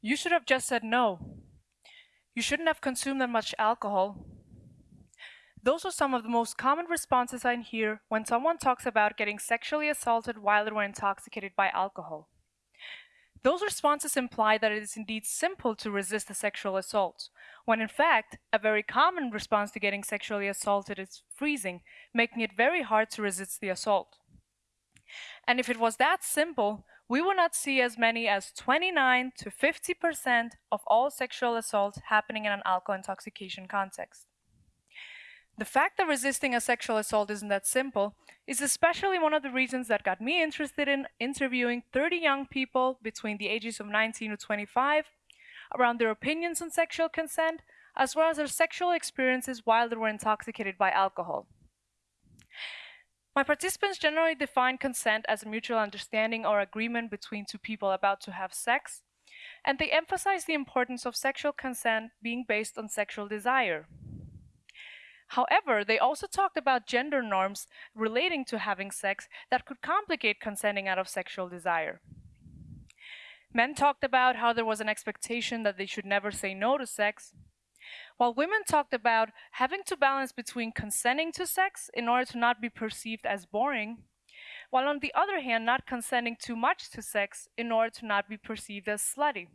You should have just said no. You shouldn't have consumed that much alcohol. Those are some of the most common responses I hear when someone talks about getting sexually assaulted while they were intoxicated by alcohol. Those responses imply that it is indeed simple to resist a sexual assault, when in fact, a very common response to getting sexually assaulted is freezing, making it very hard to resist the assault. And if it was that simple, we will not see as many as 29 to 50% of all sexual assaults happening in an alcohol intoxication context. The fact that resisting a sexual assault isn't that simple is especially one of the reasons that got me interested in interviewing 30 young people between the ages of 19 to 25 around their opinions on sexual consent, as well as their sexual experiences while they were intoxicated by alcohol. My participants generally define consent as a mutual understanding or agreement between two people about to have sex, and they emphasize the importance of sexual consent being based on sexual desire. However, they also talked about gender norms relating to having sex that could complicate consenting out of sexual desire. Men talked about how there was an expectation that they should never say no to sex, while women talked about having to balance between consenting to sex in order to not be perceived as boring, while on the other hand, not consenting too much to sex in order to not be perceived as slutty.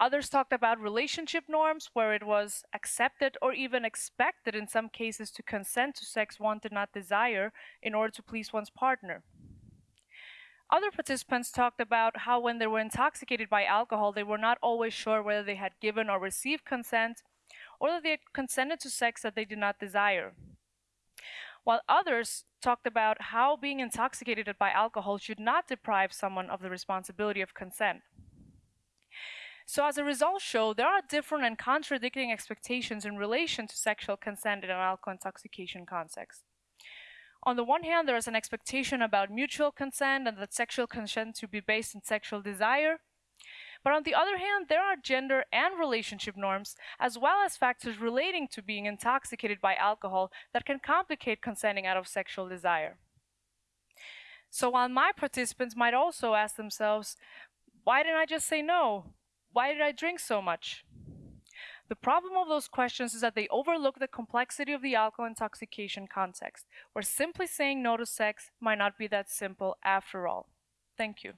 Others talked about relationship norms where it was accepted or even expected in some cases to consent to sex one did not desire in order to please one's partner. Other participants talked about how when they were intoxicated by alcohol, they were not always sure whether they had given or received consent or that they had consented to sex that they did not desire. While others talked about how being intoxicated by alcohol should not deprive someone of the responsibility of consent. So as a result show, there are different and contradicting expectations in relation to sexual consent in an alcohol intoxication context. On the one hand, there is an expectation about mutual consent and that sexual consent to be based on sexual desire. But on the other hand, there are gender and relationship norms, as well as factors relating to being intoxicated by alcohol that can complicate consenting out of sexual desire. So while my participants might also ask themselves, why didn't I just say no? Why did I drink so much? The problem of those questions is that they overlook the complexity of the alcohol intoxication context, where simply saying no to sex might not be that simple after all. Thank you.